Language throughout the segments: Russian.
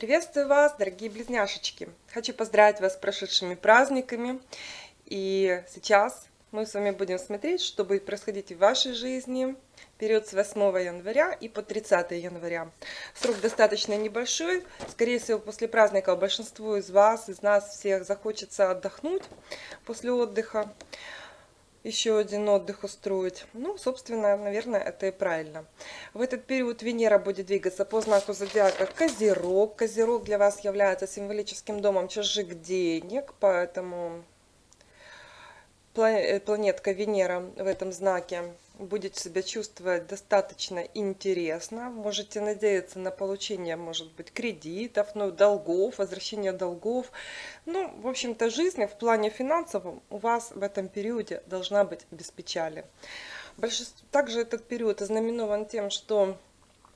Приветствую вас, дорогие близняшечки! Хочу поздравить вас с прошедшими праздниками. И сейчас мы с вами будем смотреть, что будет происходить в вашей жизни период с 8 января и по 30 января. Срок достаточно небольшой. Скорее всего, после праздника большинству из вас, из нас всех захочется отдохнуть после отдыха еще один отдых устроить. Ну, собственно, наверное, это и правильно. В этот период Венера будет двигаться по знаку зодиака Козерог. Козерог для вас является символическим домом чужих денег, поэтому планетка Венера в этом знаке будет себя чувствовать достаточно интересно. Можете надеяться на получение, может быть, кредитов, ну, долгов, возвращение долгов. Ну, в общем-то, жизнь в плане финансовом у вас в этом периоде должна быть без печали. Также этот период ознаменован тем, что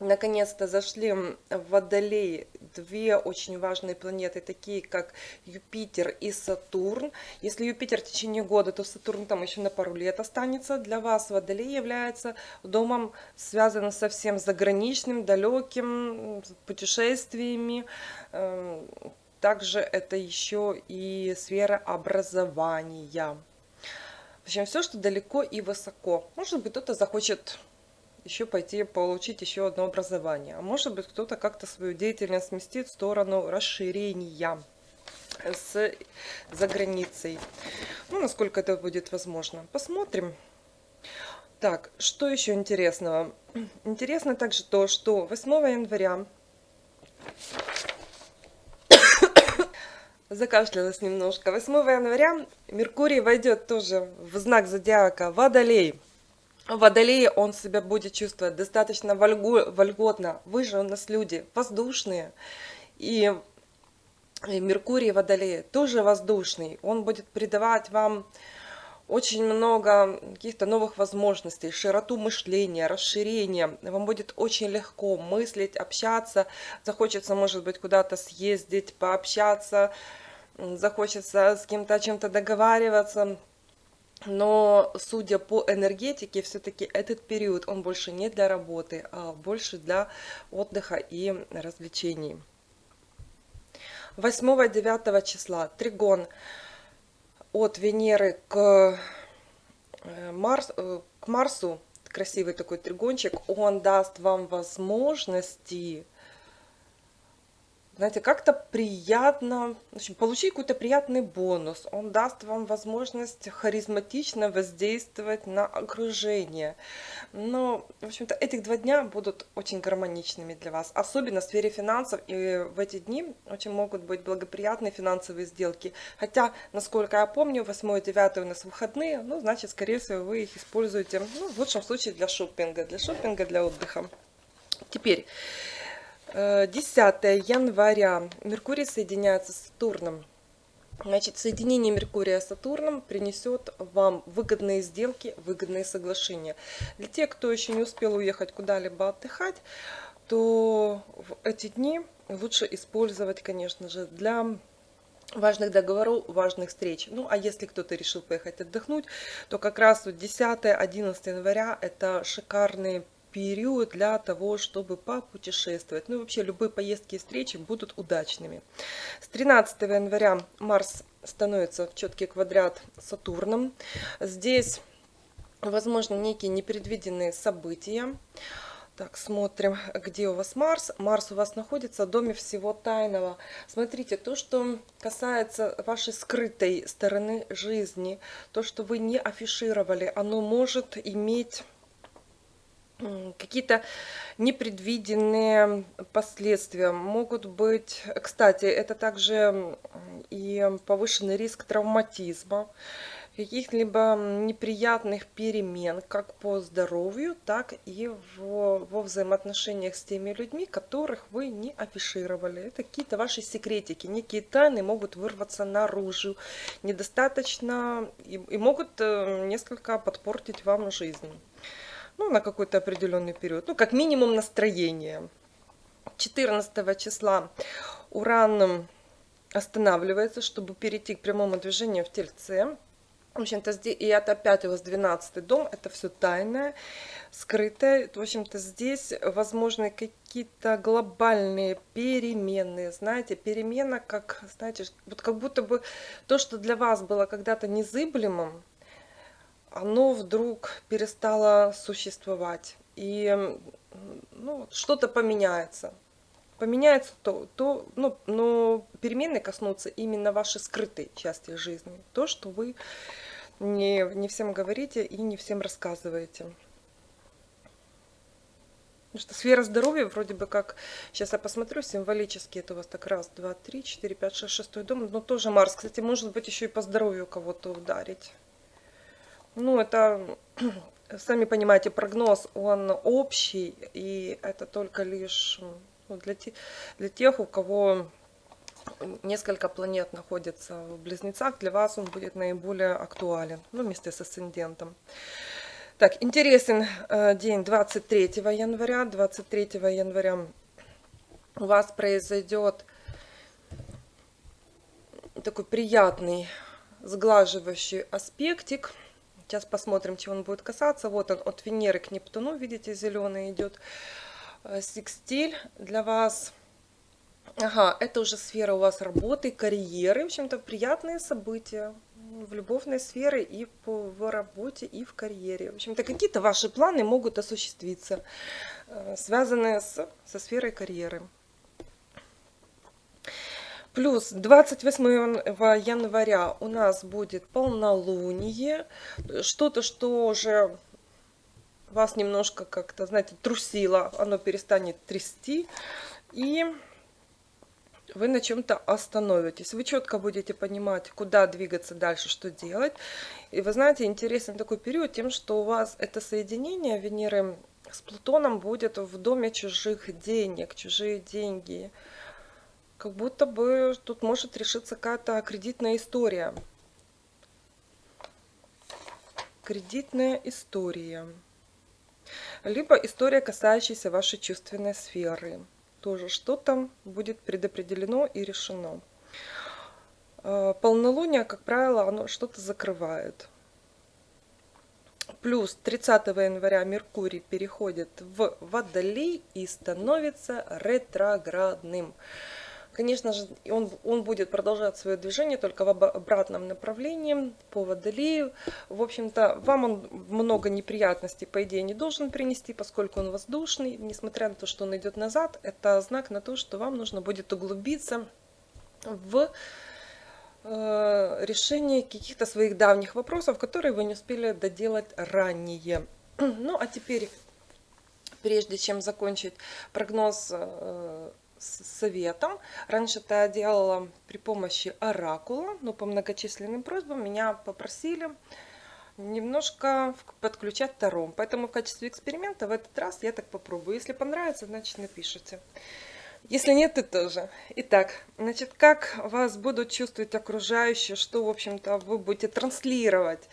наконец-то зашли в Водолей две очень важные планеты, такие как Юпитер и Сатурн. Если Юпитер в течение года, то Сатурн там еще на пару лет останется. Для вас Водолей является домом, связанным со всем заграничным, далеким, путешествиями. Эм, также это еще и сфера образования. В общем, все, что далеко и высоко. Может быть, кто-то захочет еще пойти получить еще одно образование. А может быть, кто-то как-то свою деятельность сместит в сторону расширения с, за границей. Ну, насколько это будет возможно. Посмотрим. Так, что еще интересного? Интересно также то, что 8 января закашлялась немножко. 8 января Меркурий войдет тоже в знак зодиака Водолей. Водолей он себя будет чувствовать достаточно вольгу, вольготно. Вы же у нас люди воздушные. И, и Меркурий Водолея тоже воздушный. Он будет придавать вам очень много каких-то новых возможностей, широту мышления, расширения. Вам будет очень легко мыслить, общаться. Захочется, может быть, куда-то съездить, пообщаться. Захочется с кем-то о чем-то договариваться но судя по энергетике, все-таки этот период, он больше не для работы, а больше для отдыха и развлечений. 8-9 числа. Тригон. От Венеры к, э, Марс, э, к Марсу, красивый такой тригончик, он даст вам возможности знаете, как-то приятно, в общем, получить какой-то приятный бонус. Он даст вам возможность харизматично воздействовать на окружение. Но, в общем-то, этих два дня будут очень гармоничными для вас, особенно в сфере финансов. И в эти дни очень могут быть благоприятные финансовые сделки. Хотя, насколько я помню, 8 и 9 у нас выходные, ну, значит, скорее всего, вы их используете, ну, в лучшем случае для шопинга, для шопинга, для отдыха. Теперь... 10 января Меркурий соединяется с Сатурном. Значит, соединение Меркурия с Сатурном принесет вам выгодные сделки, выгодные соглашения. Для тех, кто еще не успел уехать куда-либо отдыхать, то в эти дни лучше использовать, конечно же, для важных договоров, важных встреч. Ну, а если кто-то решил поехать отдохнуть, то как раз 10-11 января это шикарные период для того, чтобы попутешествовать. Ну и вообще любые поездки и встречи будут удачными. С 13 января Марс становится в четкий квадрат Сатурном. Здесь возможно некие непредвиденные события. Так, смотрим, где у вас Марс. Марс у вас находится в доме всего тайного. Смотрите, то, что касается вашей скрытой стороны жизни, то, что вы не афишировали, оно может иметь какие-то непредвиденные последствия могут быть. Кстати, это также и повышенный риск травматизма, каких-либо неприятных перемен как по здоровью, так и в, во взаимоотношениях с теми людьми, которых вы не афишировали. Это какие-то ваши секретики, некие тайны могут вырваться наружу, недостаточно и, и могут э, несколько подпортить вам жизнь ну, на какой-то определенный период, ну, как минимум настроение. 14 числа Уран останавливается, чтобы перейти к прямому движению в Тельце. В общем-то, здесь, и это опять у вас 12 дом, это все тайное, скрытое. В общем-то, здесь возможны какие-то глобальные перемены, знаете, перемена, как, знаете, вот как будто бы то, что для вас было когда-то незыблемым, оно вдруг перестало существовать. И ну, что-то поменяется. Поменяется то, то ну, но перемены коснутся именно вашей скрытой части жизни. То, что вы не, не всем говорите и не всем рассказываете. Потому что сфера здоровья вроде бы как, сейчас я посмотрю, символически это у вас так раз, два, три, четыре, пять, шесть, шестой дом, но тоже Марс, кстати, может быть еще и по здоровью кого-то ударить. Ну, это, сами понимаете, прогноз, он общий, и это только лишь ну, для, те, для тех, у кого несколько планет находится в Близнецах, для вас он будет наиболее актуален, ну, вместе с асцендентом. Так, интересен э, день 23 января. 23 января у вас произойдет такой приятный сглаживающий аспектик. Сейчас посмотрим, чего он будет касаться. Вот он от Венеры к Нептуну, видите, зеленый идет. Э, секстиль для вас Ага, это уже сфера у вас работы, карьеры, в общем-то, приятные события в любовной сфере и по, в работе, и в карьере. В общем-то, какие-то ваши планы могут осуществиться, э, связанные с, со сферой карьеры. Плюс 28 января у нас будет полнолуние, что-то, что уже вас немножко как-то, знаете, трусило, оно перестанет трясти. И вы на чем-то остановитесь. Вы четко будете понимать, куда двигаться дальше, что делать. И вы знаете, интересен такой период тем, что у вас это соединение Венеры с Плутоном будет в доме чужих денег, чужие деньги. Как будто бы тут может решиться какая-то кредитная история. Кредитная история. Либо история, касающаяся вашей чувственной сферы тоже что-то будет предопределено и решено. А, полнолуние, как правило, оно что-то закрывает. Плюс 30 января Меркурий переходит в Водолей и становится ретроградным. Конечно же, он, он будет продолжать свое движение только в обратном направлении по водолею. В общем-то, вам он много неприятностей, по идее, не должен принести, поскольку он воздушный. Несмотря на то, что он идет назад, это знак на то, что вам нужно будет углубиться в э, решение каких-то своих давних вопросов, которые вы не успели доделать ранее. Ну, а теперь, прежде чем закончить прогноз э, советом. Раньше это я делала при помощи оракула, но по многочисленным просьбам меня попросили немножко подключать Таром. Поэтому в качестве эксперимента в этот раз я так попробую. Если понравится, значит напишите. Если нет, то тоже. Итак, значит, как вас будут чувствовать окружающие, что, в общем-то, вы будете транслировать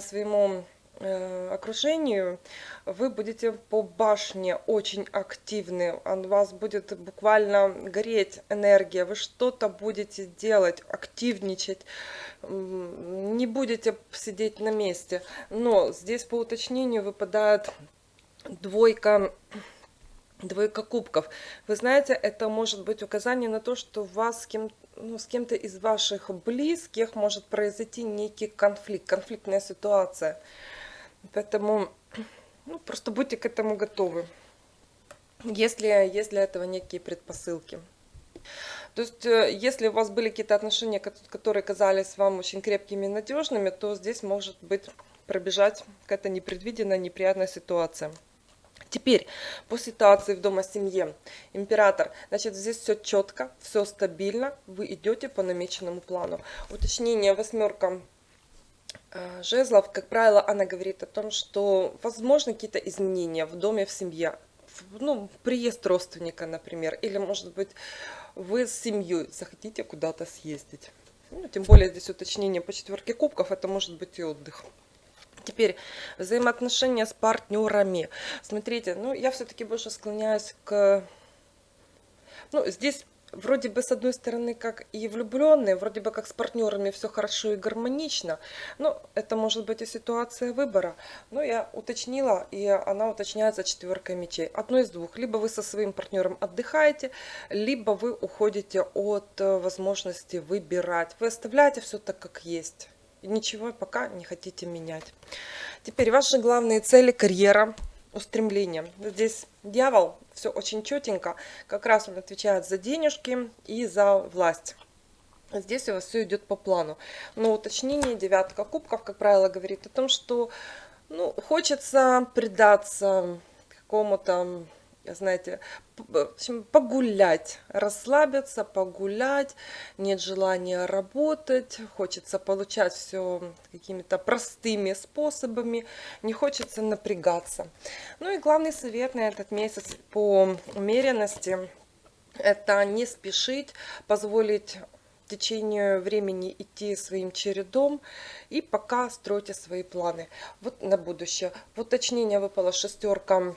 своему окружению, вы будете по башне очень активны, у вас будет буквально гореть энергия, вы что-то будете делать, активничать, не будете сидеть на месте. Но здесь по уточнению выпадает двойка двойка кубков. Вы знаете, это может быть указание на то, что у вас с кем ну, с кем-то из ваших близких может произойти некий конфликт, конфликтная ситуация. Поэтому ну, просто будьте к этому готовы, если есть для этого некие предпосылки. То есть, э, если у вас были какие-то отношения, которые казались вам очень крепкими и надежными, то здесь может быть пробежать какая-то непредвиденная, неприятная ситуация. Теперь, по ситуации в дома семье, император, значит, здесь все четко, все стабильно, вы идете по намеченному плану. Уточнение восьмерка жезлов, как правило, она говорит о том, что возможны какие-то изменения в доме, в семье. Ну, приезд родственника, например, или, может быть, вы с семьей захотите куда-то съездить. Ну, тем более здесь уточнение по четверке кубков, это может быть и отдых. Теперь взаимоотношения с партнерами. Смотрите, ну я все-таки больше склоняюсь к... Ну, здесь вроде бы с одной стороны как и влюбленные, вроде бы как с партнерами все хорошо и гармонично, но это может быть и ситуация выбора. Но я уточнила, и она уточняется четверкой мечей. Одно из двух. Либо вы со своим партнером отдыхаете, либо вы уходите от э, возможности выбирать. Вы оставляете все так, как есть. И ничего пока не хотите менять. Теперь ваши главные цели, карьера, устремления. Здесь дьявол, все очень четенько. Как раз он отвечает за денежки и за власть. Здесь у вас все идет по плану. Но уточнение девятка кубков, как правило, говорит о том, что ну, хочется предаться какому-то знаете, погулять, расслабиться, погулять, нет желания работать, хочется получать все какими-то простыми способами, не хочется напрягаться. Ну и главный совет на этот месяц по умеренности – это не спешить, позволить в течение времени идти своим чередом и пока стройте свои планы. Вот на будущее. В уточнение выпала шестерка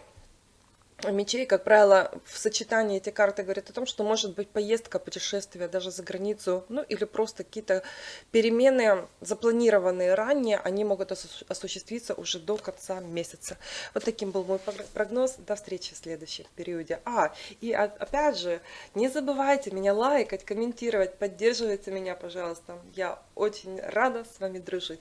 мечей, как правило, в сочетании эти карты говорят о том, что может быть поездка, путешествие даже за границу, ну или просто какие-то перемены, запланированные ранее, они могут осуществиться уже до конца месяца. Вот таким был мой прогноз. До встречи в следующем периоде. А, и опять же, не забывайте меня лайкать, комментировать, поддерживайте меня, пожалуйста. Я очень рада с вами дружить.